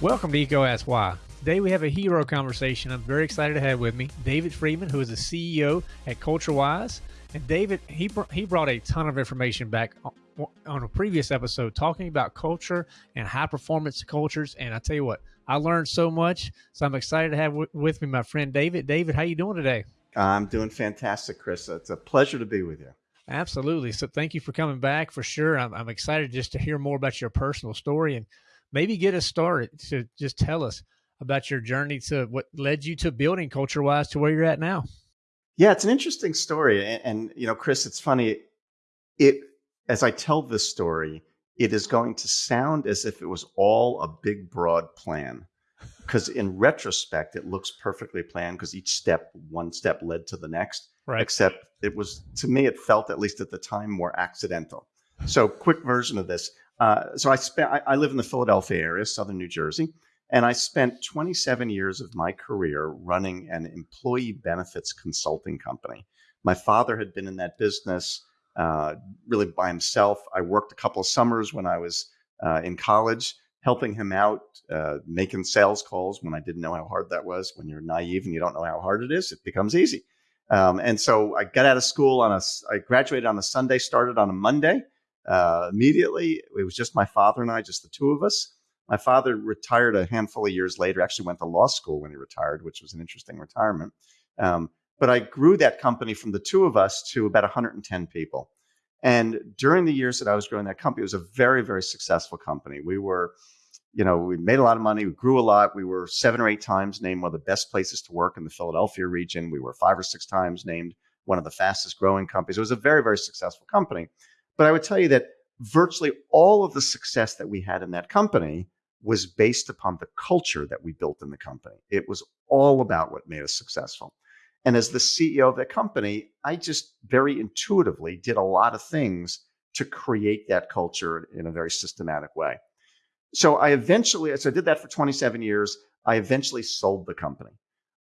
Welcome to Eco Ask Why. Today we have a hero conversation I'm very excited to have with me, David Friedman, who is the CEO at CultureWise. And David, he, br- he brought a ton of information back on a previous episode talking about culture and high performance cultures. And I tell you what, I learned so much. So I'm excited to have with me my friend David. David, how you doing today? I'm doing fantastic, Chris. It's a pleasure to be with you. Absolutely. So thank you for coming back for sure. I'm, I'm excited just to hear more about your personal story and maybe get us started to just tell us about your journey to what led you to building CultureWise to where you're at now. Yeah, it's an interesting story. And, and, you know, Chris, it's funny. It as I tell this story, it is going to sound as if it was all a big, broad plan. Because in retrospect, it looks perfectly planned because each step, one step led to the next. Right. Except it was, to me, it felt, at least at the time, more accidental. So, quick version of this. Uh, so I spent. I, I live in the Philadelphia area, southern New Jersey, and I spent 27 years of my career running an employee benefits consulting company. My father had been in that business uh, really by himself. I worked a couple of summers when I was uh, in college, helping him out, uh, making sales calls when I didn't know how hard that was. When you're naive and you don't know how hard it is, it becomes easy. Um, and so I got out of school on a, I graduated on a Sunday, started on a Monday. Uh, immediately, it was just my father and I, just the two of us. My father retired a handful of years later. Actually, went to law school when he retired, which was an interesting retirement. Um, but I grew that company from the two of us to about 110 people. And during the years that I was growing that company, it was a very, very successful company. We were, you know, we made a lot of money, we grew a lot. We were seven or eight times named one of the best places to work in the Philadelphia region. We were five or six times named one of the fastest growing companies. It was a very, very successful company. But I would tell you that virtually all of the success that we had in that company was based upon the culture that we built in the company. It was all about what made us successful. And as the CEO of that company, I just very intuitively did a lot of things to create that culture in a very systematic way. So I eventually, so I did that for 27 years. I eventually sold the company.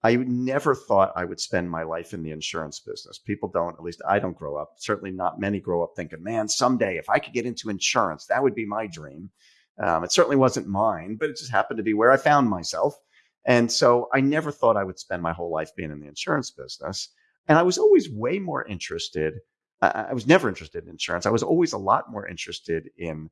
I never thought I would spend my life in the insurance business. People don't, at least I don't grow up. Certainly not many grow up thinking, man, someday if I could get into insurance, that would be my dream. Um, it certainly wasn't mine, but it just happened to be where I found myself. And so I never thought I would spend my whole life being in the insurance business. And I was always way more interested. I was never interested in insurance. I was always a lot more interested in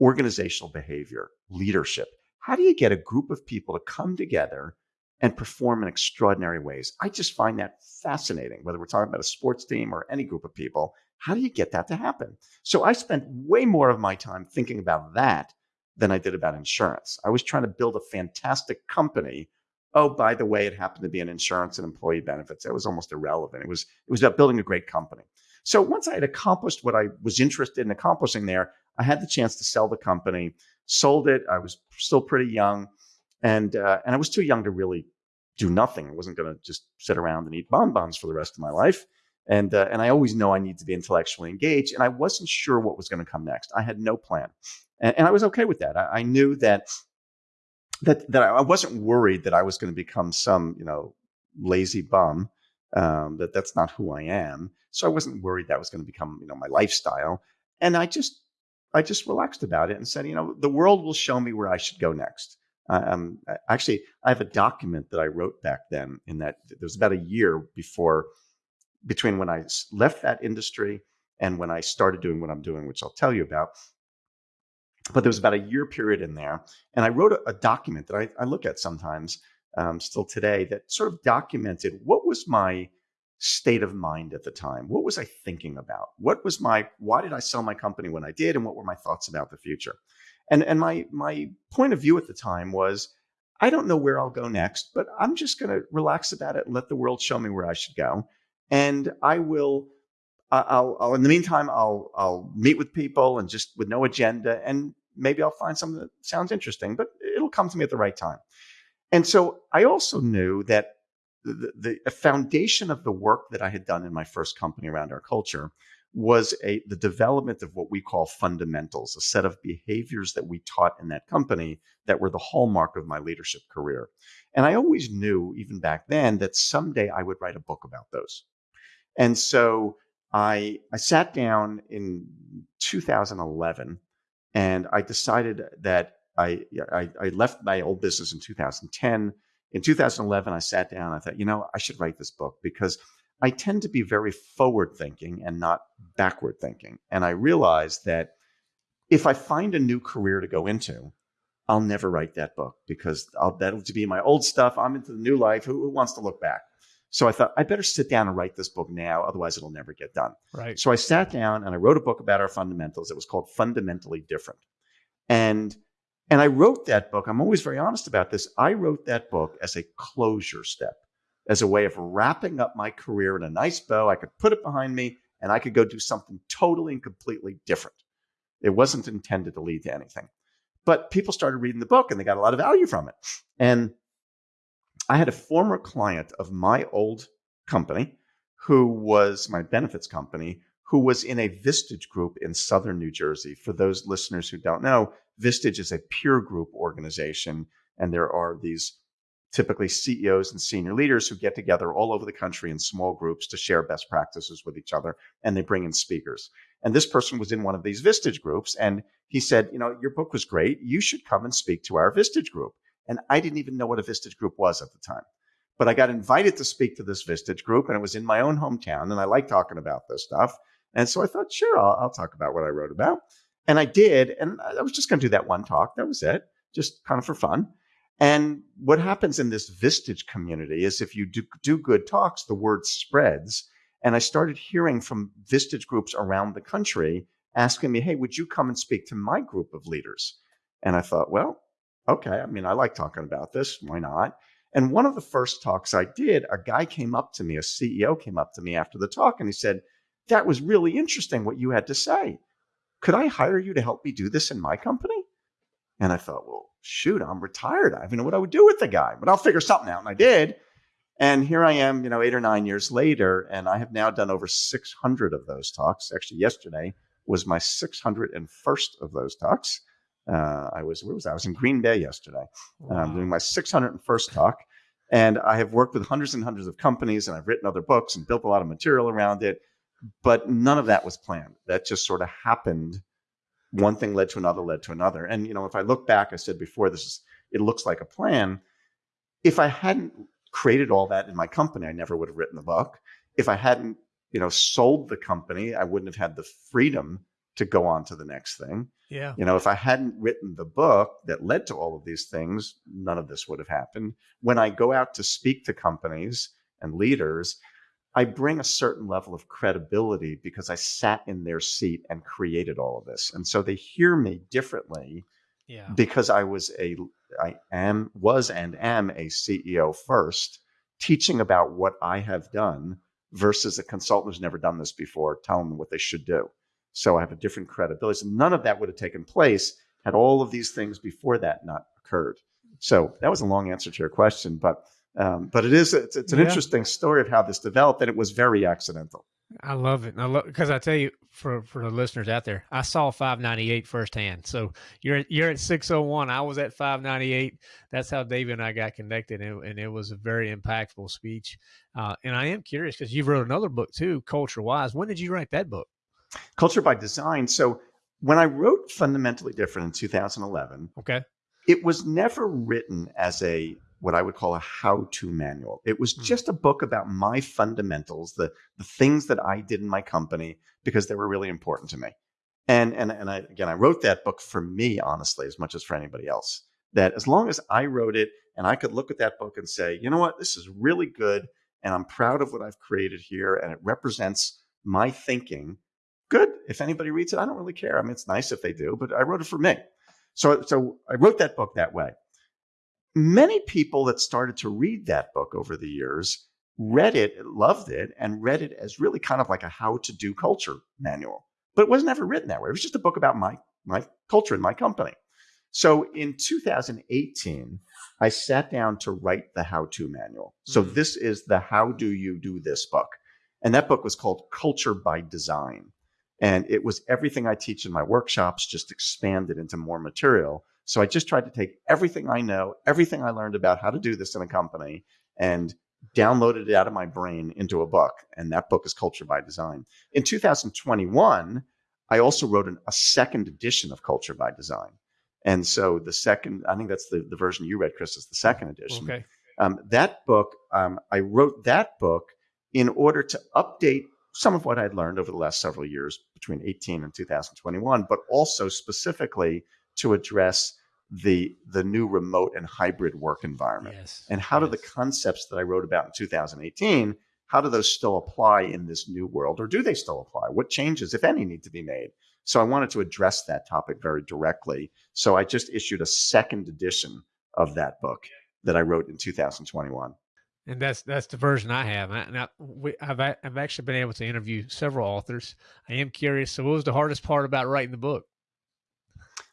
organizational behavior, leadership. How do you get a group of people to come together and perform in extraordinary ways? I just find that fascinating, whether we're talking about a sports team or any group of people. How do you get that to happen? So I spent way more of my time thinking about that than I did about insurance. I was trying to build a fantastic company. Oh, by the way, it happened to be an insurance and employee benefits. It was almost irrelevant. It was it was about building a great company. So once I had accomplished what I was interested in accomplishing there, I had the chance to sell the company. Sold it. I was still pretty young, and uh, and I was too young to really do nothing. I wasn't going to just sit around and eat bonbons for the rest of my life. And uh, and I always know I need to be intellectually engaged, and I wasn't sure what was going to come next. I had no plan and, and I was okay with that. I, I, knew that that that I wasn't worried that I was going to become some you know lazy bum. Um, that that's not who I am. So I wasn't worried that was going to become you know my lifestyle. And I just I just relaxed about it and said, you know, the world will show me where I should go next. Um, actually, I have a document that I wrote back then. In that there was about a year before between when I left that industry and when I started doing what I'm doing, which I'll tell you about but there was about a year period in there. And I wrote a, a document that I, I, look at sometimes um, still today that sort of documented what was my state of mind at the time? What was I thinking about? What was my, why did I sell my company when I did? And what were my thoughts about the future? And, and my, my point of view at the time was, I don't know where I'll go next, but I'm just going to relax about it and let the world show me where I should go. And I will I'll, I'll, in the meantime, I'll, I'll meet with people and just with no agenda, and maybe I'll find something that sounds interesting, but it'll come to me at the right time. And so I also knew that the, the foundation of the work that I had done in my first company around our culture was a the development of what we call fundamentals, a set of behaviors that we taught in that company that were the hallmark of my leadership career. And I always knew, even back then, that someday I would write a book about those. And so I I sat down in 2011 and I decided that I, I, I left my old business in 2010. In 2011, I sat down. I thought, you know, I should write this book because I tend to be very forward thinking and not backward thinking. And I realized that if I find a new career to go into, I'll never write that book because I'll, that'll be my old stuff. I'm into the new life. Who, who wants to look back? So I thought I better sit down and write this book now, otherwise it'll never get done. Right. So I sat down and I wrote a book about our fundamentals. It was called Fundamentally Different. And and I wrote that book. I'm always very honest about this. I wrote that book as a closure step, as a way of wrapping up my career in a nice bow. I could put it behind me and I could go do something totally and completely different. It wasn't intended to lead to anything. But people started reading the book and they got a lot of value from it. And I had a former client of my old company who was my benefits company who was in a Vistage group in southern New Jersey. For those listeners who don't know, Vistage is a peer group organization, and there are these typically CEOs and senior leaders who get together all over the country in small groups to share best practices with each other, and they bring in speakers. And this person was in one of these Vistage groups, and he said, You know, your book was great. You should come and speak to our Vistage group. And I didn't even know what a Vistage group was at the time. But I got invited to speak to this Vistage group, and it was in my own hometown, and I like talking about this stuff. And so I thought, sure, I'll, I'll talk about what I wrote about. And I did. And I was just going to do that one talk. That was it, just kind of for fun. And what happens in this Vistage community is if you do, do good talks, the word spreads. And I started hearing from Vistage groups around the country asking me, hey, would you come and speak to my group of leaders? And I thought, well, okay. I mean, I like talking about this. Why not? And one of the first talks I did, a guy came up to me, a CEO came up to me after the talk, and he said, That was really interesting what you had to say. Could I hire you to help me do this in my company? And I thought, Well, shoot, I'm retired. I don't know what I would do with the guy, but I'll figure something out. And I did. And here I am, you know, eight or nine years later, and I have now done over 600 of those talks. Actually, yesterday was my 601st of those talks. Uh, I was where was I? I was in Green Bay yesterday, wow. um, doing my 601st talk, and I have worked with hundreds and hundreds of companies, and I've written other books and built a lot of material around it. But none of that was planned. That just sort of happened. One thing led to another, led to another. And you know, if I look back, I said before, this is it looks like a plan. If I hadn't created all that in my company, I never would have written the book. If I hadn't, you know, sold the company, I wouldn't have had the freedom to go on to the next thing. Yeah. You know, if I hadn't written the book that led to all of these things, none of this would have happened. When I go out to speak to companies and leaders, I bring a certain level of credibility because I sat in their seat and created all of this. And so they hear me differently yeah. because I was a I am was and am a CEO first, teaching about what I have done versus a consultant who's never done this before, telling them what they should do. So I have a different credibility. So none of that would have taken place had all of these things before that not occurred. So that was a long answer to your question, but um, but it is it's, it's an yeah. interesting story of how this developed, and it was very accidental. I love it. I love because I tell you for for the listeners out there, I saw 598 firsthand. So you're you're at 601. I was at 598. That's how David and I got connected, and, and it was a very impactful speech. Uh, and I am curious because you wrote another book too, CultureWise. When did you write that book? Culture by Design. So when I wrote Fundamentally Different in 2011, okay, it was never written as a what I would call a how-to manual. It was hmm. just a book about my fundamentals, the the things that I did in my company because they were really important to me. And and and I again I wrote that book for me honestly as much as for anybody else. That as long as I wrote it and I could look at that book and say, you know what, this is really good and I'm proud of what I've created here and it represents my thinking good. If anybody reads it, I don't really care. I mean, it's nice if they do, but I wrote it for me. So, so I wrote that book that way. Many people that started to read that book over the years read it, loved it, and read it as really kind of like a how to do culture manual. But it was never written that way. It was just a book about my, my culture and my company. So in 2018, I sat down to write the how to manual. So mm-hmm. this is the how do you do this book. And that book was called Culture by Design. And it was everything I teach in my workshops, just expanded into more material. So I just tried to take everything I know, everything I learned about how to do this in a company, and downloaded it out of my brain into a book, and that book is Culture by Design. In 2021, I also wrote an, a second edition of Culture by Design. And so the second, I think that's the, the version you read, Chris, is the second edition. Okay. Um, that book, um, I wrote that book in order to update some of what I'd learned over the last several years between 18 and 2021, but also specifically to address the the new remote and hybrid work environment. Yes. And how yes. do the concepts that I wrote about in 2018, how do those still apply in this new world, or do they still apply? What changes, if any, need to be made? So I wanted to address that topic very directly. So I just issued a second edition of that book that I wrote in 2021. And that's that's the version I have. I, now we, I've a- I've actually been able to interview several authors. I am curious. So, what was the hardest part about writing the book?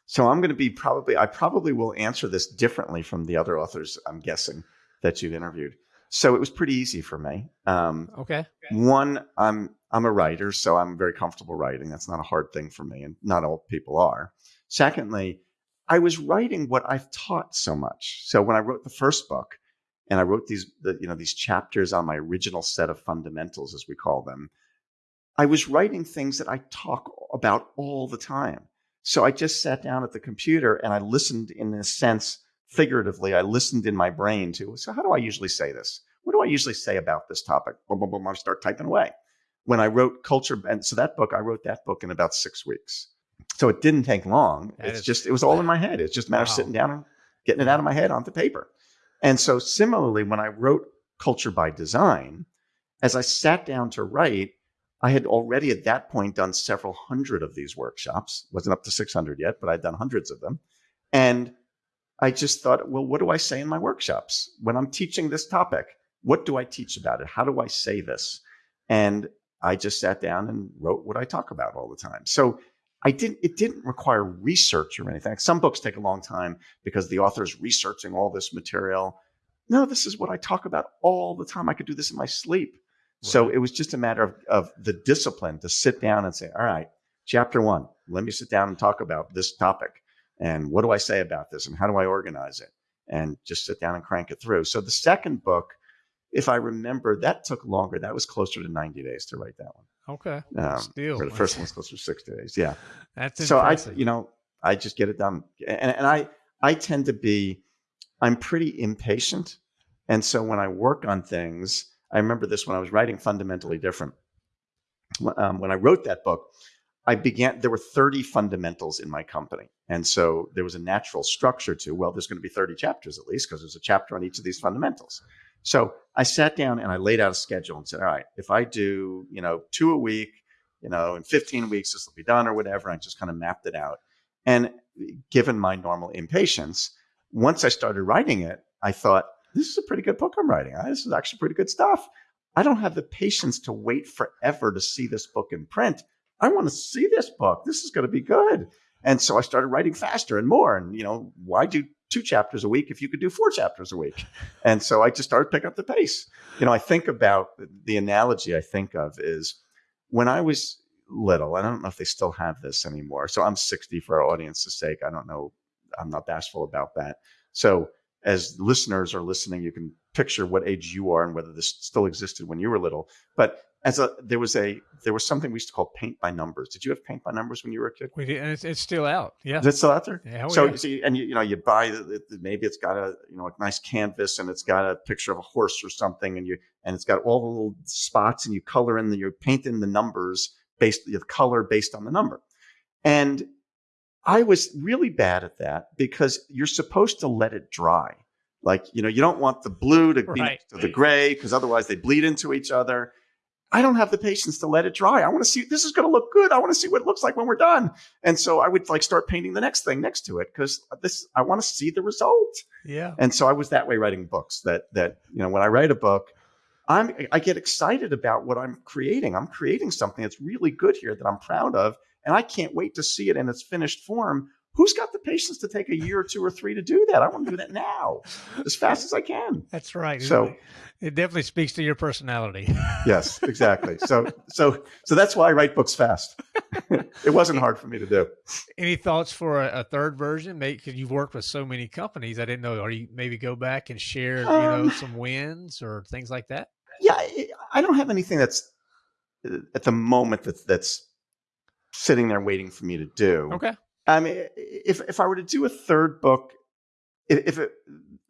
So I'm going to be probably, I probably will answer this differently from the other authors, I'm guessing, that you've interviewed. So it was pretty easy for me. Um, Okay. one, I'm I'm a writer, so I'm very comfortable writing. That's not a hard thing for me, and not all people are. Secondly, I was writing what I've taught so much. So when I wrote the first book, and I wrote these, the, you know, these chapters on my original set of fundamentals, as we call them, I was writing things that I talk about all the time. So I just sat down at the computer and I listened, in a sense, figuratively. I listened in my brain to. So how do I usually say this? What do I usually say about this topic? Boom, boom, boom. I start typing away. When I wrote culture, and so that book, I wrote that book in about six weeks. So it didn't take long. That it's is- just, it was all in my head. It's just a matter of sitting down and getting it out of my head onto paper. And so similarly, when I wrote Culture by Design, as I sat down to write, I had already at that point done several hundred of these workshops. Wasn't up to 600 yet, but I'd done hundreds of them. And I just thought, well, what do I say in my workshops when I'm teaching this topic? What do I teach about it? How do I say this? And I just sat down and wrote what I talk about all the time. So I didn't it didn't require research or anything. Some books take a long time because the author's researching all this material. No, this is what I talk about all the time. I could do this in my sleep. So it was just a matter of, of the discipline to sit down and say, all right, chapter one, let me sit down and talk about this topic. And what do I say about this? And how do I organize it? And just sit down and crank it through. So the second book, if I remember, that took longer. That was closer to 90 days to write that one. Okay. Um, Still, the first one was closer to 60 days. Yeah That's so I, you know, I just get it done, and, and I, I tend to be, I'm pretty impatient, and so when I work on things, I remember this when I was writing fundamentally different. Um, when I wrote that book, I began. There were 30 fundamentals in my company, and so there was a natural structure to. Well, there's going to be 30 chapters at least because there's a chapter on each of these fundamentals. So I sat down and I laid out a schedule and said, all right, if I do, you know, two a week, you know, in 15 weeks this will be done or whatever. I just kind of mapped it out. And given my normal impatience, once I started writing it, I thought, this is a pretty good book I'm writing. Uh, This is actually pretty good stuff. I don't have the patience to wait forever to see this book in print. I want to see this book. This is going to be good. And so I started writing faster and more. And, you know, why do two chapters a week if you could do four chapters a week? And so I just started picking up the pace. You know, I think about the analogy I think of is when I was little, and I don't know if they still have this anymore. So I'm 60 for our audience's sake. I don't know. I'm not bashful about that. So as listeners are listening, you can picture what age you are and whether this still existed when you were little. But as a there was a there was something we used to call paint by numbers. Did you have paint by numbers when you were a kid? we did, and it's, it's still out. Yeah. Is it still out there? Yeah, so yeah. you see, and you, you know, you buy the- maybe it's got a you know a nice canvas and it's got a picture of a horse or something, and you and it's got all the little spots, and you color in the you paint in the numbers based the color based on the number. And I was really bad at that because you're supposed to let it dry. Like you know, you don't want the blue to be Right. to the gray because otherwise they bleed into each other. I don't have the patience to let it dry. I want to see this is going to look good. I want to see what it looks like when we're done. And so I would like start painting the next thing next to it because this I want to see the result. yeah. And so I was that way writing books. That that you know when I write a book, I'm I get excited about what I'm creating. I'm creating something that's really good here that I'm proud of, and I can't wait to see it in its finished form. Who's got the patience to take a year or two or three to do that. I want to do that now, as fast as I can. That's right. So it definitely speaks to your personality. yes, exactly. So so so that's why I write books fast. it wasn't hard for me to do. Any thoughts for a, a third version? Because you've worked with so many companies, I didn't know. Are you maybe go back and share, you know, Um, some wins or things like that? Yeah, I, don't have anything that's uh, at the moment that's that's sitting there waiting for me to do. Okay. I mean, if if I were to do a third book, if, if it,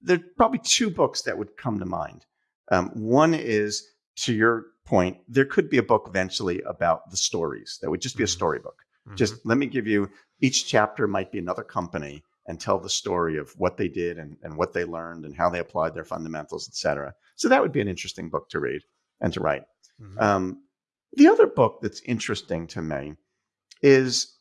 there's probably two books that would come to mind. Um, one is to your point, there could be a book eventually about the stories that would just be a Mhm. storybook. Mhm. Just let me give you each chapter might be another company and tell the story of what they did and, and what they learned and how they applied their fundamentals, et cetera. So that would be an interesting book to read and to write. Mhm. Um, the other book that's interesting to me is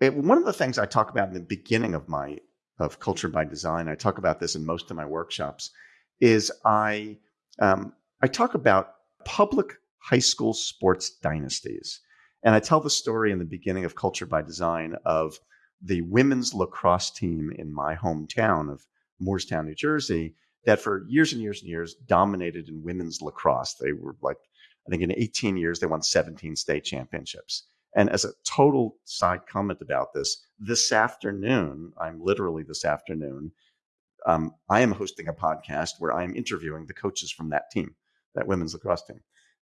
it, one of the things I talk about in the beginning of my of Culture by Design. I talk about this in most of my workshops. Is I um, I talk about public high school sports dynasties, and I tell the story in the beginning of Culture by Design of the women's lacrosse team in my hometown of Moorestown, New Jersey, that for years and years and years dominated in women's lacrosse. They were like I think in 18 years, they won 17 state championships. And as a total side comment about this, this afternoon, I'm literally this afternoon, um, I am hosting a podcast where I am interviewing the coaches from that team, that women's lacrosse team.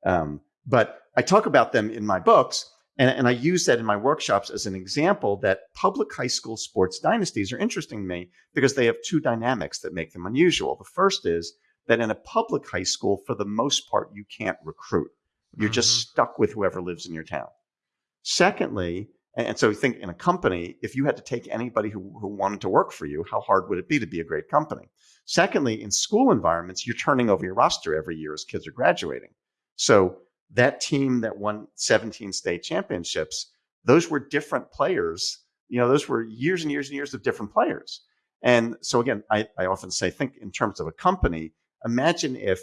Um, but I talk about them in my books, and, and I use that in my workshops as an example that public high school sports dynasties are interesting to me because they have two dynamics that make them unusual. The first is that in a public high school, for the most part, you can't recruit. You're just stuck with whoever lives in your town. Secondly, and so think in a company, if you had to take anybody who, who wanted to work for you, how hard would it be to be a great company? Secondly, in school environments, you're turning over your roster every year as kids are graduating. So that team that won 17 state championships, those were different players. You know, those were years and years and years of different players. And so again, I, I often say, think in terms of a company. Imagine if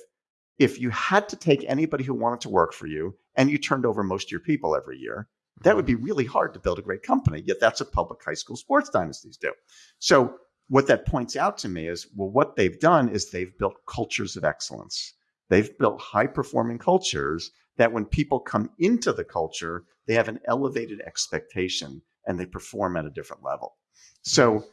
if you had to take anybody who wanted to work for you and you turned over most of your people every year, that would be really hard to build a great company. Yet that's what public high school sports dynasties do. So what that points out to me is, well, what they've done is they've built cultures of excellence. They've built high performing cultures that when people come into the culture, they have an elevated expectation and they perform at a different level. So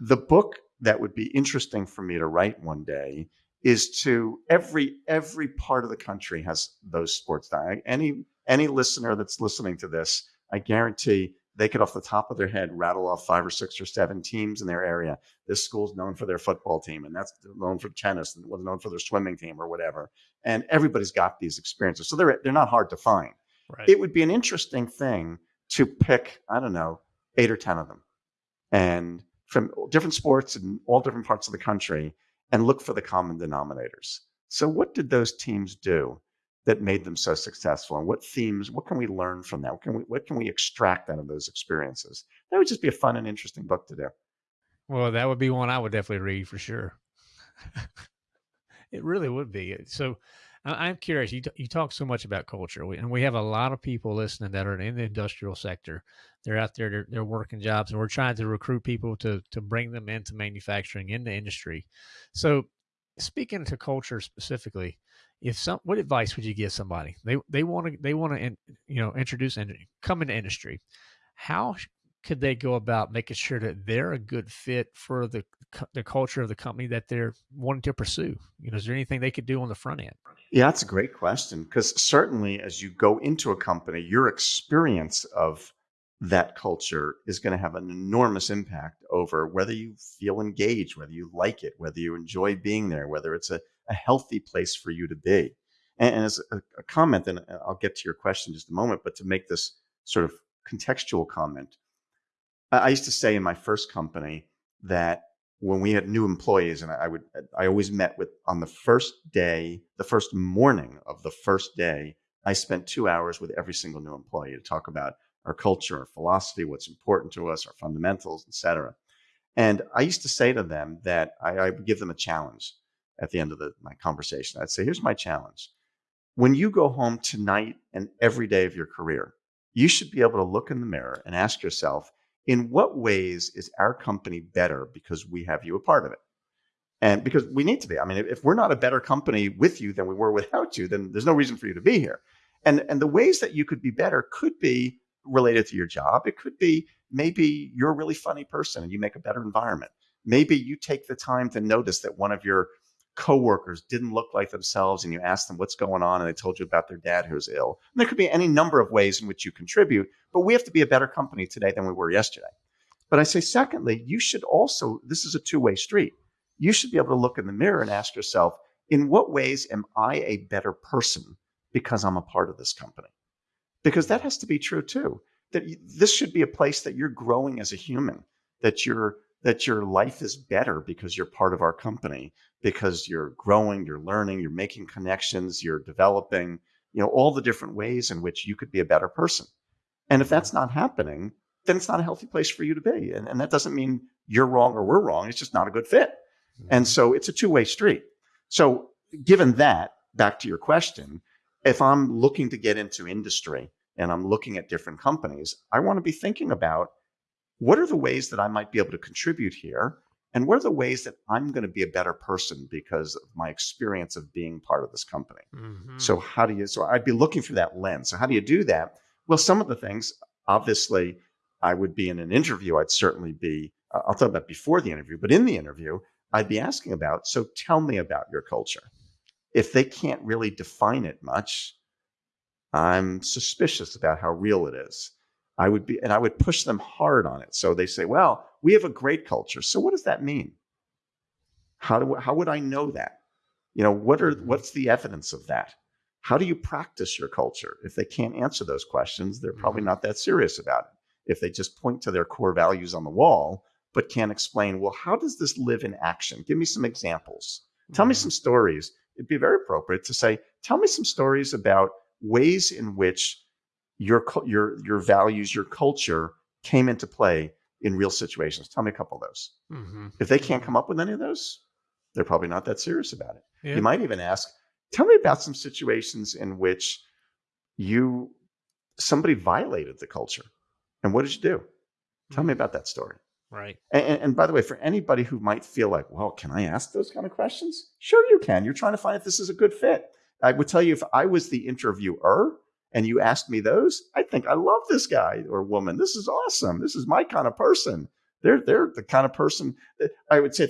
the book that would be interesting for me to write one day is to every every part of the country has those sports any any listener that's listening to this i guarantee they could off the top of their head rattle off five or six or seven teams in their area. This school's known for their football team and that's known for tennis and was known for their swimming team or whatever and everybody's got these experiences so they're they're not hard to find. Right. it would be an interesting thing to pick i don't know eight or ten of them and from different sports in all different parts of the country and look for the common denominators. So what did those teams do that made them so successful and what themes what can we learn from that what can we what can we extract out of those experiences that would just be a fun and interesting book to do Well, that would be one I would definitely read for sure. it really would be. So, I'm curious. You you talk so much about culture, and we have a lot of people listening that are in the industrial sector. They're out there, they're, they're working jobs, and we're trying to recruit people to to bring them into manufacturing, into industry. So, speaking to culture specifically, if some, what advice would you give somebody? They they want to they want to you know introduce and come into industry. How could they go about making sure that they're a good fit for the the culture of the company that they're wanting to pursue? You know, is there anything they could do on the front end? Yeah, that's a great question because certainly as you go into a company, your experience of that culture is going to have an enormous impact over whether you feel engaged, whether you like it, whether you enjoy being there, whether it's a, a healthy place for you to be. And, and as a, a comment, and uh, I'll get to your question in just a moment, but to make this sort of contextual comment, I I used to say in my first company that when we had new employees and I would I always met with on the first day, the first morning of the first day, I spent two hours with every single new employee to talk about our culture, our philosophy, what's important to us, our fundamentals, et cetera. And I used to say to them that I, I would give them a challenge at the end of the, my conversation. I'd say, here's my challenge. When you go home tonight and every day of your career, you should be able to look in the mirror and ask yourself, in what ways is our company better because we have you a part of it? And because we need to be. I mean, if we're not a better company with you than we were without you, then there's no reason for you to be here. And, and the ways that you could be better could be related to your job. It could be maybe you're a really funny person and you make a better environment. Maybe you take the time to notice that one of your coworkers didn't look like themselves and you asked them what's going on and they told you about their dad who's ill. And there could be any number of ways in which you contribute, but we have to be a better company today than we were yesterday. But I say, secondly, you should also, this is a two way street. You should be able to look in the mirror and ask yourself, in what ways am I a better person because I'm a part of this company? Because that has to be true too. That this should be a place that you're growing as a human, that you're that your life is better because you're part of our company, because you're growing, you're learning, you're making connections, you're developing, you know, all the different ways in which you could be a better person. And if mm-hmm. that's not happening, then it's not a healthy place for you to be. And, and that doesn't mean you're wrong or we're wrong. It's just not a good fit. And mm-hmm. so it's a two way street. So, given that, back to your question, if I'm looking to get into industry and I'm looking at different companies, I want to be thinking about what are the ways that I might be able to contribute here? And what are the ways that I'm going to be a better person because of my experience of being part of this company? Mm-hmm. So, how do you, so I'd be looking for that lens. So, how do you do that? Well, some of the things, obviously, I would be in an interview, I'd certainly be, I'll talk about before the interview, but in the interview, I'd be asking about. So tell me about your culture. If they can't really define it much, I'm suspicious about how real it is. I would be, and I would push them hard on it. So they say, well, we have a great culture. So what does that mean? How do, how would I know that? You know, what are, what's the evidence of that? How do you practice your culture? If they can't answer those questions, they're probably mm-hmm. not that serious about it. If they just point to their core values on the wall, but can't explain, well, how does this live in action? Give me some examples. Tell me some stories. It'd be very appropriate to say, tell me some stories about ways in which your your your values, your culture came into play in real situations. Tell me a couple of those. Mm-hmm. If they can't come up with any of those, they're probably not that serious about it. Yeah. You might even ask, tell me about some situations in which you somebody violated the culture, and what did you do? Tell me mm-hmm. about that story. Right. And, and, by the way, for anybody who might feel like, well, can I ask those kind of questions? Sure, you can. You're trying to find if this is a good fit. I would tell you if I was the interviewer and you asked me those, I think I love this guy or woman. This is awesome. This is my kind of person. They're they're the kind of person that I would say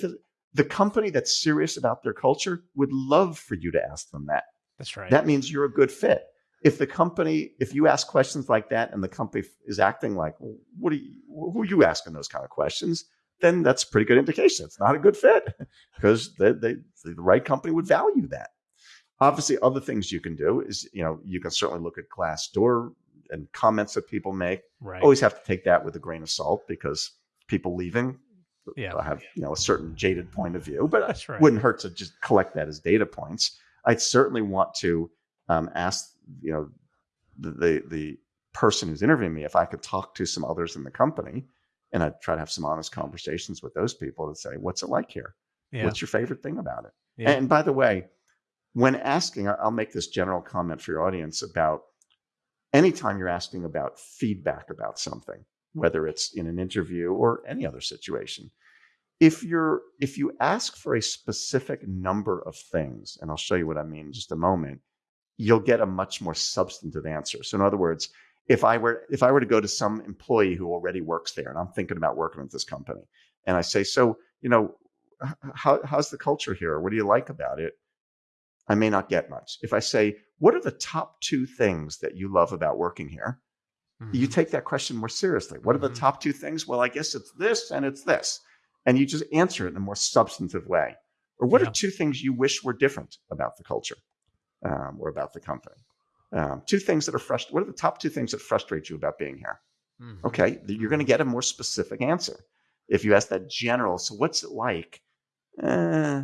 the company that's serious about their culture would love for you to ask them that. That's right. That means you're a good fit if the company, if you ask questions like that and the company is acting like, well, what are you, who are you asking those kind of questions? Then that's a pretty good indication. It's not a good fit because they, they, the right company would value that. Obviously, other things you can do is, you know, you can certainly look at Glassdoor and comments that people make. Right. Always have to take that with a grain of salt because people leaving yeah. have, you know, a certain jaded point of view, but it right. wouldn't hurt to just collect that as data points. I'd certainly want to um, ask you know the, the, the person who's interviewing me if I could talk to some others in the company and I'd try to have some honest conversations with those people to say, what's it like here? Yeah. What's your favorite thing about it? Yeah. And by the way, when asking, I'll make this general comment for your audience about anytime you're asking about feedback about something, whether it's in an interview or any other situation, if you're if you ask for a specific number of things, and I'll show you what I mean in just a moment, you'll get a much more substantive answer. So in other words, if I were if I were to go to some employee who already works there and I'm thinking about working at this company and I say, so, you know, how, how's the culture here? What do you like about it? I may not get much. If I say, what are the top two things that you love about working here? Mm-hmm. You take that question more seriously. What are the mm-hmm. top two things? Well, I guess it's this and it's this. And you just answer it in a more substantive way. Or what yeah. are two things you wish were different about the culture? um, or about the company. Um, two things that are frustrating. What are the top two things that frustrate you about being here? Mm-hmm. Okay, you're going to get a more specific answer. If you ask that general, so what's it like? Eh,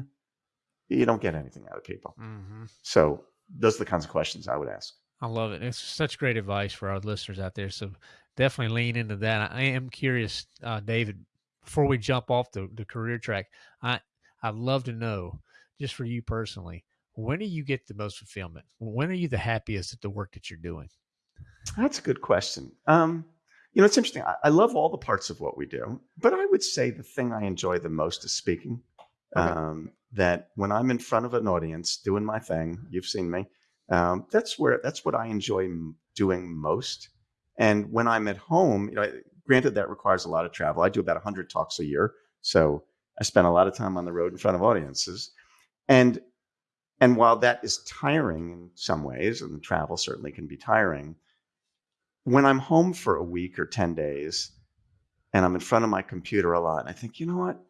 you don't get anything out of people. Mm-hmm. So those are the kinds of questions I would ask. I love it. It's such great advice for our listeners out there. So definitely lean into that. I am curious, uh, David. Before we jump off the, the career track, I I'd love to know, just for you personally, when do you get the most fulfillment? When are you the happiest at the work that you're doing? That's a good question. Um, You know, it's interesting. I, I, love all the parts of what we do, but I would say the thing I enjoy the most is speaking. Okay. Um, that when I'm in front of an audience doing my thing, you've seen me. Um, that's where that's what I enjoy doing most. And when I'm at home, you know, granted that requires a lot of travel. I do about 100 talks a year, so I spend a lot of time on the road in front of audiences. And and while that is tiring in some ways, and travel certainly can be tiring, when I'm home for a week or 10 days and I'm in front of my computer a lot, and I think, you know what?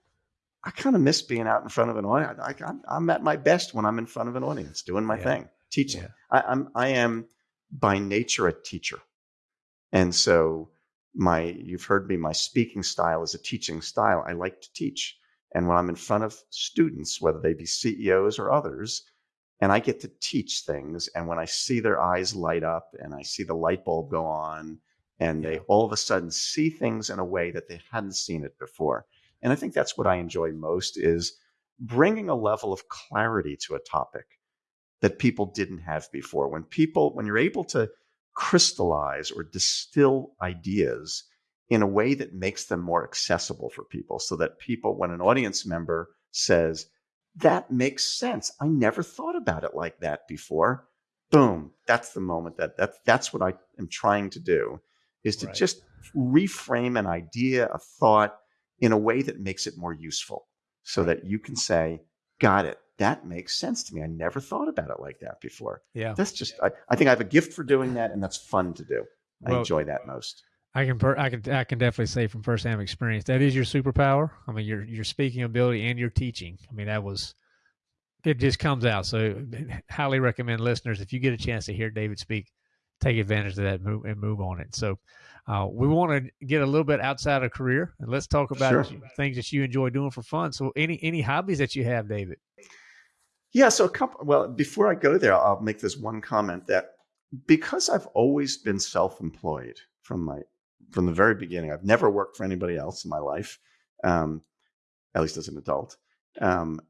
I kind of miss being out in front of an audience. I, am at my best when I'm in front of an audience doing my yeah. thing, teaching. Yeah. I, I'm, I am by nature a teacher. And so my, you've heard me, my speaking style is a teaching style. I like to teach. And when I'm in front of students, whether they be CEOs or others, and I get to teach things. And when I see their eyes light up and I see the light bulb go on, and they all of a sudden see things in a way that they hadn't seen it before. And I think that's what I enjoy most is bringing a level of clarity to a topic that people didn't have before. When people, when you're able to crystallize or distill ideas in a way that makes them more accessible for people so that people, when an audience member says, that makes sense. I never thought about it like that before. Boom. That's the moment that, that that's what I am trying to do is to right. just reframe an idea, a thought in a way that makes it more useful so that you can say, got it. That makes sense to me. I never thought about it like that before. Yeah. That's just, I, I think I have a gift for doing that and that's fun to do. I well, enjoy that most. I can per, I can I can definitely say from firsthand experience that is your superpower. I mean your your speaking ability and your teaching. I mean that was it just comes out. So highly recommend listeners if you get a chance to hear David speak, take advantage of that move and move on it. So uh, we want to get a little bit outside of career and let's talk about sure. things that you enjoy doing for fun. So any any hobbies that you have, David? Yeah, so a couple. Well, before I go there, I'll make this one comment that because I've always been self-employed from my from the very beginning. I've never worked for anybody else in my life, um, at least as an adult. Um,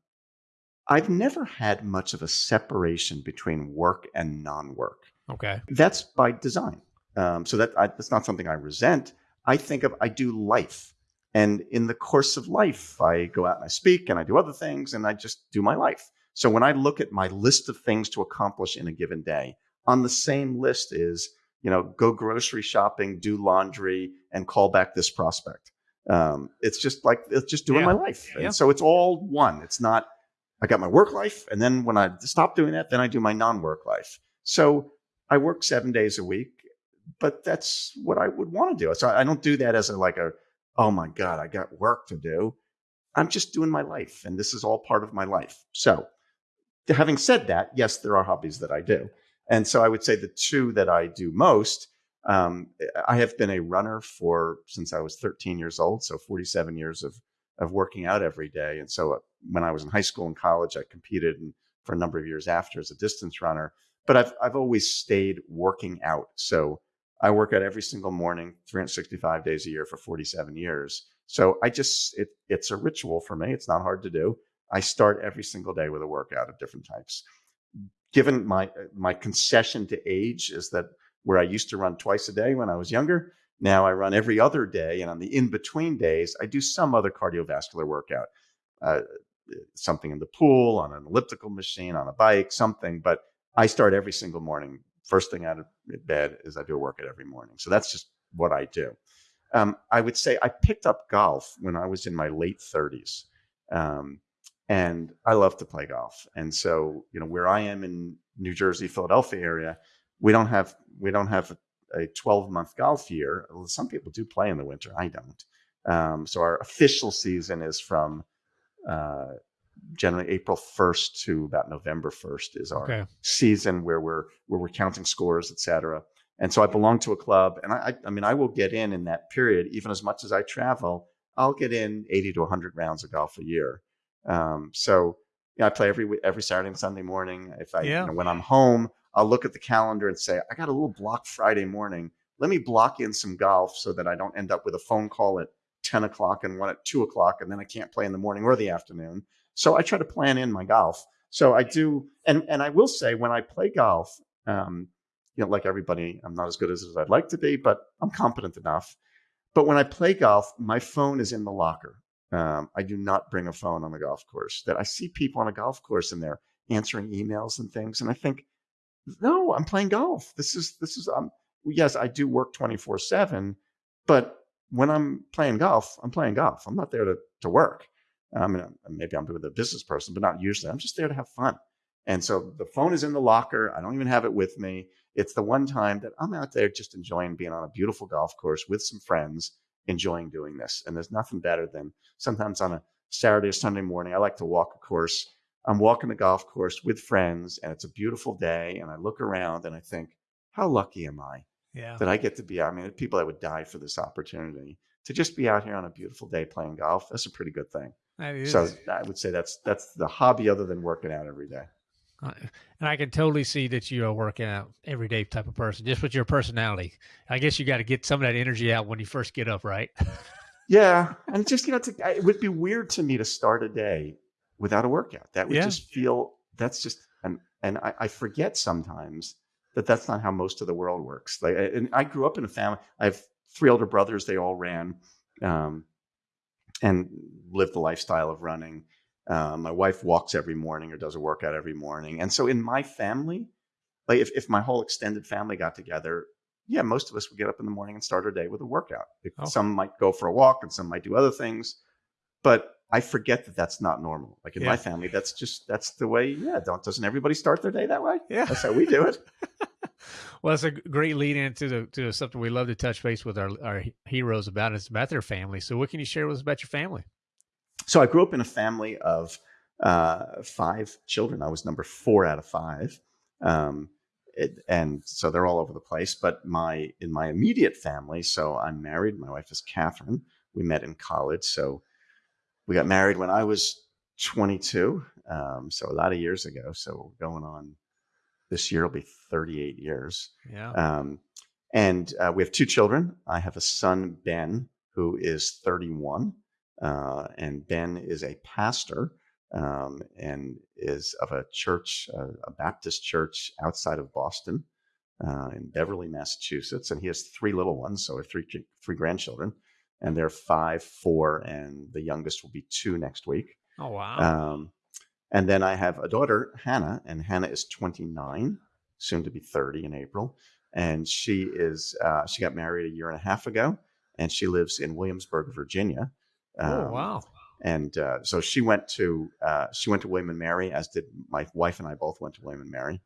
I've never had much of a separation between work and non-work. Okay, that's by design. Um, so that I, that's not something I resent. I think of I do life, and in the course of life, I go out and I speak and I do other things, and I just do my life. So when I look at my list of things to accomplish in a given day, on the same list is you know, go grocery shopping, do laundry, and call back this prospect. Um, it's just like it's just doing yeah. my life, and yeah. so it's all one. It's not. I got my work life, and then when I stop doing that, then I do my non-work life. So I work seven days a week, but that's what I would want to do. So I don't do that as a like a, oh my god, I got work to do. I'm just doing my life, and this is all part of my life. So, having said that, yes, there are hobbies that I do. And so I would say the two that I do most. Um, I have been a runner for since I was 13 years old, so 47 years of of working out every day. And so uh, when I was in high school and college, I competed and for a number of years after as a distance runner. But I've I've always stayed working out. So I work out every single morning, 365 days a year for 47 years. So I just it it's a ritual for me. It's not hard to do. I start every single day with a workout of different types given my my concession to age is that where I used to run twice a day when I was younger, now I run every other day, and on the in between days, I do some other cardiovascular workout, uh, something in the pool, on an elliptical machine, on a bike, something. But I start every single morning. First thing out of bed is I do a workout every morning. So that's just what I do. Um, I would say I picked up golf when I was in my late 30s. Um, and I love to play golf. And so, you know, where I am in New Jersey, Philadelphia area, we don't have we don't have a 12 month golf year. Some people do play in the winter. I don't. Um, so our official season is from uh, generally April 1st to about November 1st is our okay. season where we're where we're counting scores, et cetera. And so I belong to a club, and I, I mean, I will get in in that period, even as much as I travel. I'll get in 80 to 100 rounds of golf a year. Um, so you know, I play every every Saturday and Sunday morning. If I yeah. you know, when I'm home, I'll look at the calendar and say, I got a little block Friday morning. Let me block in some golf so that I don't end up with a phone call at 10 o'clock and one at two o'clock, and then I can't play in the morning or the afternoon. So I try to plan in my golf. So I do, and and I will say when I play golf, um, you know, like everybody, I'm not as good as, as I'd like to be, but I'm competent enough. but when I play golf, my phone is in the locker. Um, I do not bring a phone on the golf course. That I see people on a golf course and they're answering emails and things, and I think, no, I'm playing golf. This is this is um yes, I do work 24 seven, but when I'm playing golf, I'm playing golf. I'm not there to to work. I mean, uh, maybe I'm with a business person, but not usually. I'm just there to have fun. And so the phone is in the locker. I don't even have it with me. It's the one time that I'm out there just enjoying being on a beautiful golf course with some friends, enjoying doing this. And there's nothing better than sometimes on a Saturday or Sunday morning, I like to walk a course. I'm walking the golf course with friends, and it's a beautiful day. And I look around and I think, how lucky am I Yeah. that I get to be? I mean, people that would die for this opportunity to just be out here on a beautiful day playing golf. That's a pretty good thing. So I would say that's that's the hobby other than working out every day. Uh, and I can totally see that you're working out everyday type of person, just with your personality. I guess you got to get some of that energy out when you first get up, right? Yeah, and just you know, to, it would be weird to me to start a day without a workout. That would Yeah. just feel that's just and and I, I forget sometimes that that's not how most of the world works. Like, and I grew up in a family. I have three older brothers. They all ran, um, and live the lifestyle of running. Uh, my wife walks every morning or does a workout every morning, and so in my family, like if if my whole extended family got together, yeah, most of us would get up in the morning and start our day with a workout. Okay. Some might go for a walk and some might do other things, but I forget that that's not normal. Like in Yeah. my family, that's just that's the way. Yeah, don't doesn't everybody start their day that way? Yeah. That's how we do it. Well, it's a great lead into the, to something we love to touch base with our, our heroes about. It's about their family. So, what can you share with us about your family? So I grew up in a family of uh, five children. I was number four out of five, um, it, and so they're all over the place. But my in my immediate family, so I'm married. My wife is Catherine. We met in college, so we got married when I was 22, um, so a lot of years ago. So going on this year will be 38 years. Yeah. Um, and uh, we have two children. I have a son, Ben, who is 31. Uh, and Ben is a pastor um, and is of a church, uh, a Baptist church outside of Boston uh, in Beverly, Massachusetts. And he has three little ones, so three, three grandchildren. And they're five, four, and the youngest will be two next week. oh, wow. Um, and then I have a daughter, Hannah, and Hannah is 29, soon to be 30 in April. And she is uh, she got married a year and a half ago, and she lives in Williamsburg, Virginia. oh, Um, wow. And uh, so she went to uh, she went to William and Mary, as did my wife and I both went to William and Mary.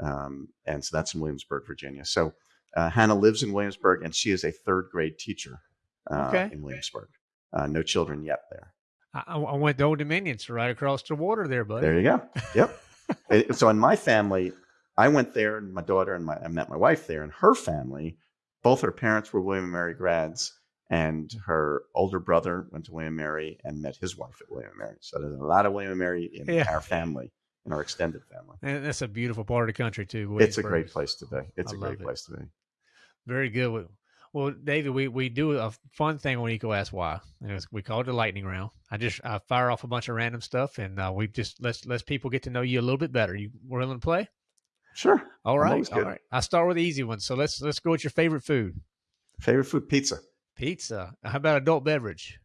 Um, and so that's in Williamsburg, Virginia. So uh, Hannah lives in Williamsburg, and she is a third grade teacher uh, Okay. in Williamsburg. Uh, no children yet there. I, I went to Old Dominion, so right across the water there, buddy. There you go. Yep. It- so in my family, I went there, and my daughter and my I met my wife there, and her family, both her parents were William and Mary grads, and her older brother went to William and Mary and met his wife at William and Mary. So there's a lot of William and Mary in Yeah. our family, in our extended family. And that's a beautiful part of the country, too. It's a great place to be. It's I a great it. place to be. Very good. Well- David, we, we do a fun thing on Eco Ask Why. We call it the lightning round. I just I fire off a bunch of random stuff, and uh, we just let's let's people get to know you a little bit better. You willing to play? Sure. All right, all right. I start with the easy one. So let's let's go with your favorite food. Favorite food, pizza. Pizza. How about adult beverage?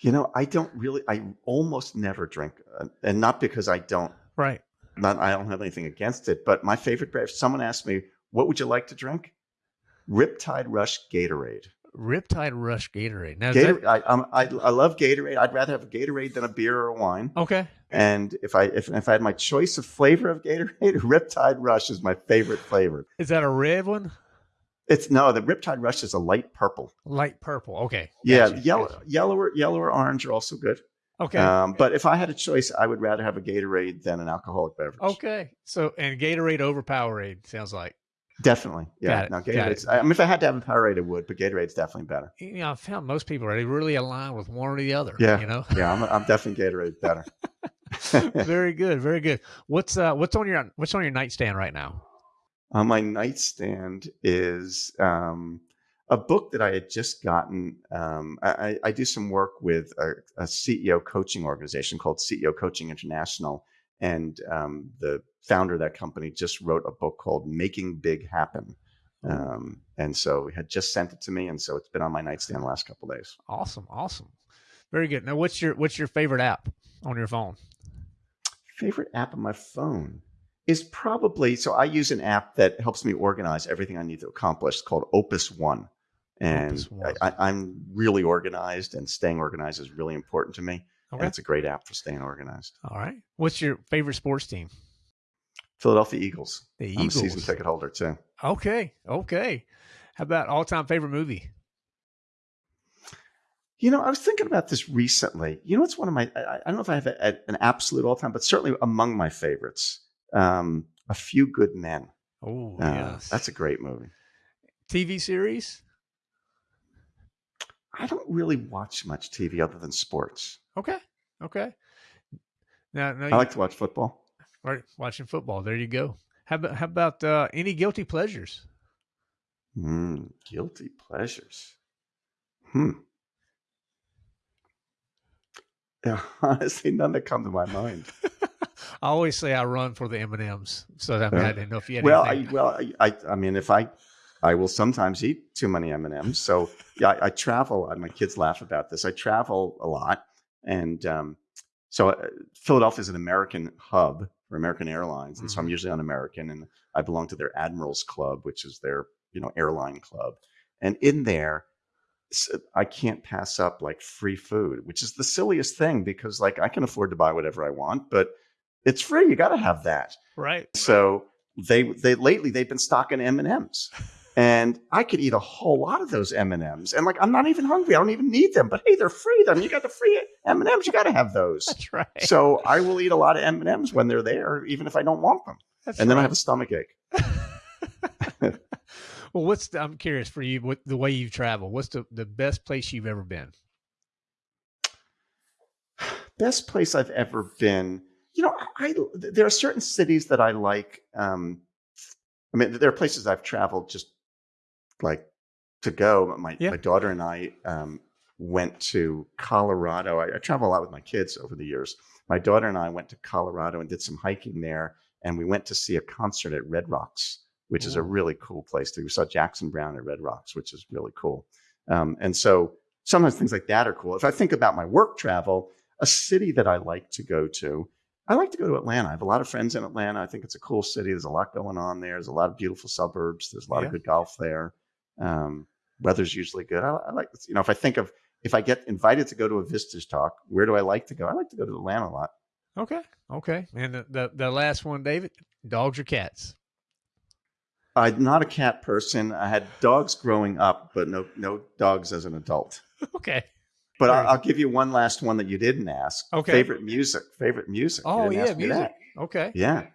You know, I don't really. I almost never drink, uh, and not because I don't. Right. Not I don't have anything against it, but my favorite. If someone asked me, "What would you like to drink?" Riptide Rush Gatorade. Riptide Rush Gatorade. Now, that- I, um, I I love Gatorade. I'd rather have a Gatorade than a beer or a wine. okay. And if I if, if I had my choice of flavor of Gatorade, Riptide Rush is my favorite flavor. Is that a red one? It's no, the Riptide Rush is a light purple. Light purple. Okay. Yeah, Gotcha, yellow, gotcha. yellow, or, yellow or orange are also good. Okay. Um, but if I had a choice, I would rather have a Gatorade than an alcoholic beverage. okay. So and Gatorade over Powerade sounds like. Definitely. Yeah, it, no, it. Gatorade's. I mean, if I had to have a Powerade, I would, but Gatorade's definitely better. You know, I found most people are they really align with one or the other. Yeah. You know. Yeah, I'm, I'm definitely Gatorade better. very good. Very good. What's uh what's on your what's on your nightstand right now? On my nightstand is um, a book that I had just gotten. Um, I, I I do some work with a, a CEO coaching organization called CEO Coaching International, and um, the founder of that company just wrote a book called "Making Big Happen," Um, and so he had just sent it to me, and so it's been on my nightstand the last couple days. Awesome, awesome, very good. Now, what's your what's your favorite app on your phone? Favorite app on my phone is probably so. I use an app that helps me organize everything I need to accomplish. It's called Opus One, and Opus One. I, I'm really organized, and staying organized is really important to me. Okay. It's a great app for staying organized. All right. What's your favorite sports team? Philadelphia Eagles. The I'm a Eagles. season ticket holder too. Okay. Okay. How about all time favorite movie? You know, I was thinking about this recently. You know, it's one of my, I, I don't know if I have a, a- an absolute all time, but certainly among my favorites. Um, a Few Good Men. Oh, Uh, yes. That's a great movie. TV series. I don't really watch much TV other than sports. Okay. Okay. Now, now I like to watch football. right, watching football. There you go. How about how about uh, any guilty pleasures? Mm, guilty pleasures. Hmm. Yeah, honestly, none that come to my mind. I always say I run for the M and M's, so I, mean, I didn't know if you had well, I, well, I, I, I mean, if I, I will sometimes eat too many M and M's. So yeah, I, I travel. My kids laugh about this. I travel a lot, and um, so uh, Philadelphia is an American hub for American Airlines, and so I'm Mhm. usually on American, and I belong to their Admirals Club, which is their you know airline club, and in there. I can't pass up like free food, which is the silliest thing because like I can afford to buy whatever I want, but it's free. You got to have that. right. So they they lately they've been stocking M and M's, and I could eat a whole lot of those M and M's. And like I'm not even hungry. I don't even need them. But hey, they're free. Then you got the free M and M's. You got to have those. That's right. So I will eat a lot of M and M's when they're there, even if I don't want them. That's And then I have a stomach ache. well, what's the, I'm curious for you, what the way you've traveled? What's the, the best place you've ever been? Best place I've ever been. You know, I, I there are certain cities that I like. Um, I mean, there are places I've traveled just like to go. My Yeah. my daughter and I um, went to Colorado. I, I travel a lot with my kids over the years. My daughter and I went to Colorado and did some hiking there, and we went to see a concert at Red Rocks, which is a really cool place. To, we saw Jackson Browne at Red Rocks, which is really cool. Um, and so sometimes things like that are cool. If I think about my work travel, a city that I like to go to, I like to go to Atlanta. I have a lot of friends in Atlanta. I think it's a cool city. There's a lot going on there. There's a lot of beautiful suburbs. There's a lot Yeah. of good golf there. Um, weather's usually good. I, I like, you know, if I think of if I get invited to go to a Vistage talk, where do I like to go? I like to go to Atlanta a lot. Okay. Okay. And the, the, the last one, David, dogs or cats? I'm not a cat person. I had dogs growing up, but no no dogs as an adult. Okay. But I'll, I'll give you one last one that you didn't ask. Okay. Favorite music. Favorite music. Oh, yeah, music. Okay. Yeah.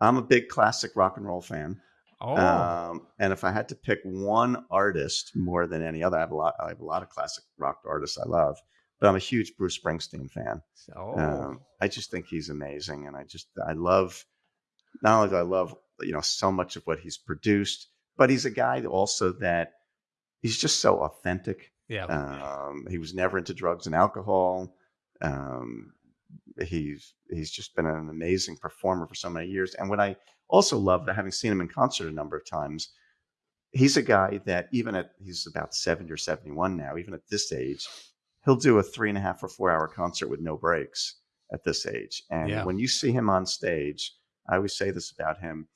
I'm a big classic rock and roll fan. Oh, Um, and if I had to pick one artist more than any other, I have a lot. I have a lot of classic rock artists I love, but I'm a huge Bruce Springsteen fan. oh. Um, I just think he's amazing, and I just I love. Not only do I love you know so much of what he's produced, but he's a guy also that he's just so authentic. yeah. Um, he was never into drugs and alcohol. Um, he's he's just been an amazing performer for so many years. And what I also love, having seen him in concert a number of times, he's a guy that even at he's about seventy or seventy one now, even at this age, he'll do a three and a half or four hour concert with no breaks at this age. And Yeah. when you see him on stage, I always say this about him: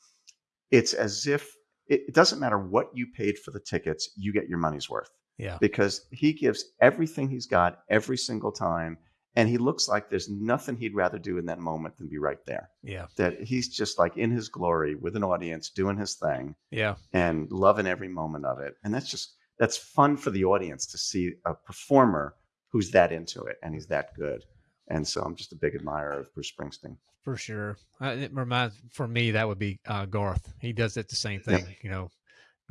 it's as if it, it doesn't matter what you paid for the tickets, you get your money's worth yeah. because he gives everything he's got every single time. And he looks like there's nothing he'd rather do in that moment than be right there. Yeah. That he's just like in his glory with an audience doing his thing Yeah. and loving every moment of it. And that's just, that's fun for the audience to see a performer who's that into it and he's that good. And so I'm just a big admirer of Bruce Springsteen. For sure. Uh, it reminds for me that would be uh, Garth. He does it the same thing. You know,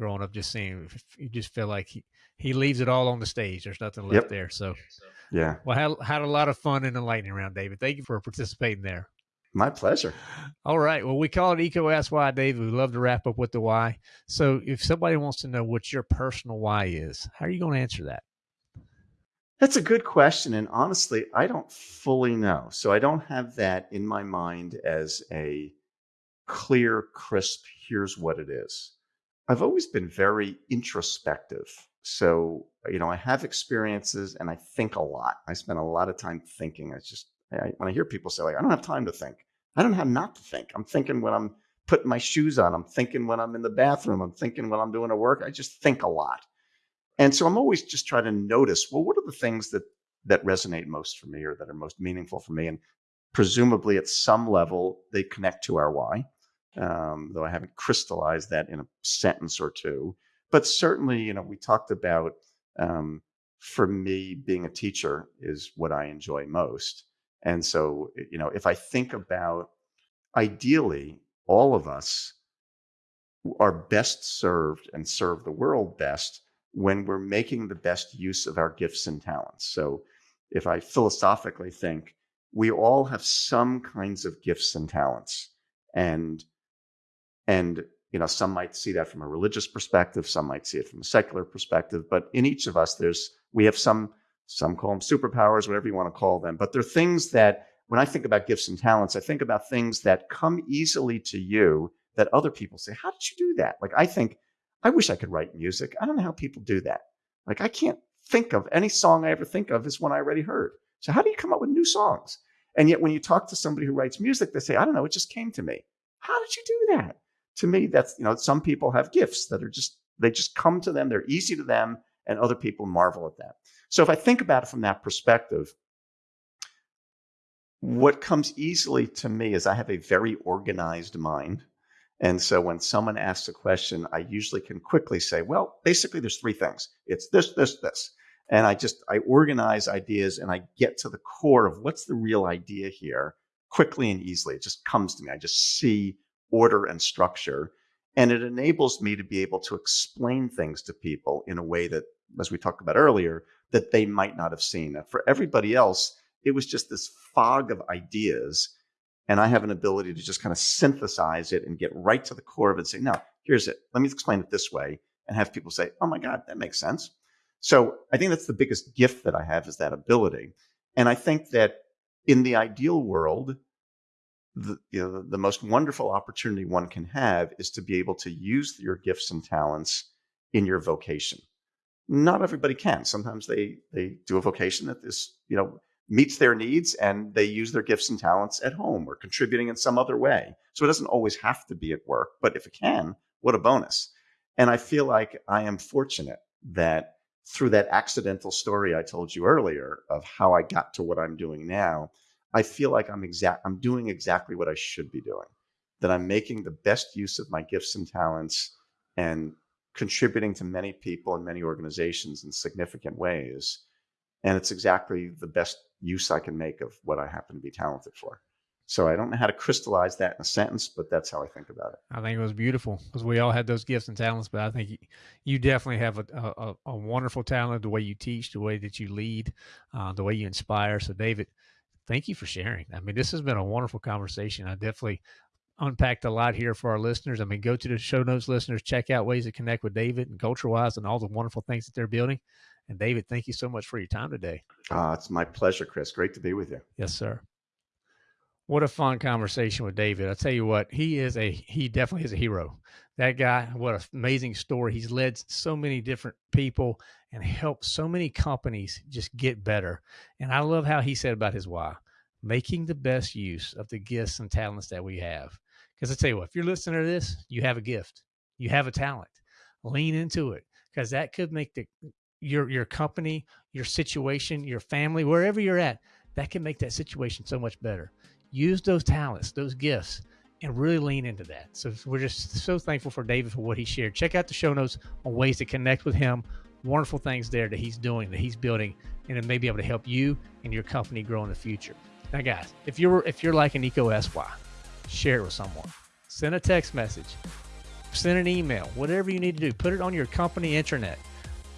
growing up, just seeing you just feel like he he leaves it all on the stage. There's nothing left Yep. there. So, Yeah, well, had had a lot of fun in the lightning round, David. Thank you for participating there. my pleasure. All right. Well, we call it Eco Ask Why, David. We love to wrap up with the why. So, if somebody wants to know what your personal why is, how are you going to answer that? That's a good question. And honestly, I don't fully know. So I don't have that in my mind as a clear, crisp, here's what it is. I've always been very introspective. So, you know, I have experiences and I think a lot. I spend a lot of time thinking. I just, I, when I hear people say, like, I don't have time to think, I don't have not to think. I'm thinking when I'm putting my shoes on, I'm thinking when I'm in the bathroom, I'm thinking when I'm doing a work. I just think a lot. And so I'm always just trying to notice, well, what are the things that that resonate most for me or that are most meaningful for me? And presumably at some level, they connect to our why, um, though I haven't crystallized that in a sentence or two. But certainly, you know, we talked about um, for me, being a teacher is what I enjoy most. And so, you know, if I think about ideally, all of us are best served and serve the world best when we're making the best use of our gifts and talents. So, if I philosophically think we all have some kinds of gifts and talents, and and you know some might see that from a religious perspective, some might see it from a secular perspective, but in each of us, there's we have some some call them superpowers, whatever you want to call them, but they're things that when I think about gifts and talents, I think about things that come easily to you that other people say, "How did you do that?" Like I think I wish I could write music. I don't know how people do that. Like I can't think of any song I ever think of is one I already heard. So how do you come up with new songs? And yet when you talk to somebody who writes music, they say, I don't know, it just came to me. How did you do that? To me, that's, you know, some people have gifts that are just, they just come to them, they're easy to them, and other people marvel at that. So if I think about it from that perspective, what comes easily to me is I have a very organized mind. And so when someone asks a question, I usually can quickly say, well, basically there's three things. It's this, this, this. And I just, I organize ideas and I get to the core of what's the real idea here quickly and easily. It just comes to me. I just see order and structure. And it enables me to be able to explain things to people in a way that, as we talked about earlier, that they might not have seen. For everybody else, it was just this fog of ideas and I have an ability to just kind of synthesize it and get right to the core of it and say, no, here's it. Let me explain it this way and have people say, oh my God, that makes sense. So I think that's the biggest gift that I have is that ability. And I think that in the ideal world, the, you know, the most wonderful opportunity one can have is to be able to use your gifts and talents in your vocation. Not everybody can. Sometimes they they do a vocation that is, you know, meets their needs and they use their gifts and talents at home or contributing in some other way. So it doesn't always have to be at work, but if it can, what a bonus. And I feel like I am fortunate that through that accidental story I told you earlier of how I got to what I'm doing now, I feel like I'm exact I'm doing exactly what I should be doing. That I'm making the best use of my gifts and talents and contributing to many people and many organizations in significant ways. And it's exactly the best use I can make of what I happen to be talented for. So I don't know how to crystallize that in a sentence, but that's how I think about it. I think it was beautiful because we all had those gifts and talents, but I think you, definitely have a, a, a, wonderful talent, the way you teach, the way that you lead, uh, the way you inspire. So David, thank you for sharing. I mean, this has been a wonderful conversation. I definitely unpacked a lot here for our listeners. I mean, go to the show notes, listeners, check out ways to connect with David and CultureWise and all the wonderful things that they're building. And David, thank you so much for your time today. Uh, it's my pleasure, Chris. Great to be with you. Yes, sir. What a fun conversation with David. I tell you what, he is a he definitely is a hero. That guy, what an amazing story. He's led so many different people and helped so many companies just get better. And I love how he said about his why, making the best use of the gifts and talents that we have. Because I tell you what, if you're listening to this, you have a gift, you have a talent. Lean into it because that could make the your your company, your situation, your family, wherever you're at, that can make that situation so much better. Use those talents, those gifts, and really lean into that. So we're just so thankful for David for what he shared. Check out the show notes on ways to connect with him. Wonderful things there that he's doing, that he's building, and it may be able to help you and your company grow in the future. Now, guys, if you're if you're like an Eco SY, share it with someone. Send a text message, send an email, whatever you need to do. Put it on your company intranet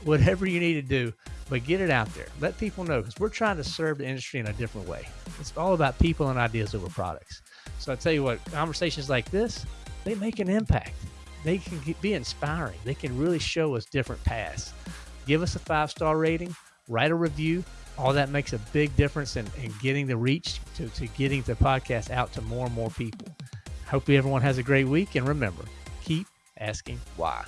whatever you need to do, but get it out there. Let people know because we're trying to serve the industry in a different way. It's all about people and ideas over products. So I tell you what, conversations like this, they make an impact. They can be inspiring. They can really show us different paths. Give us a five star rating, write a review. All that makes a big difference in, in getting the reach to, to getting the podcast out to more and more people. Hope everyone has a great week. And remember, keep asking why.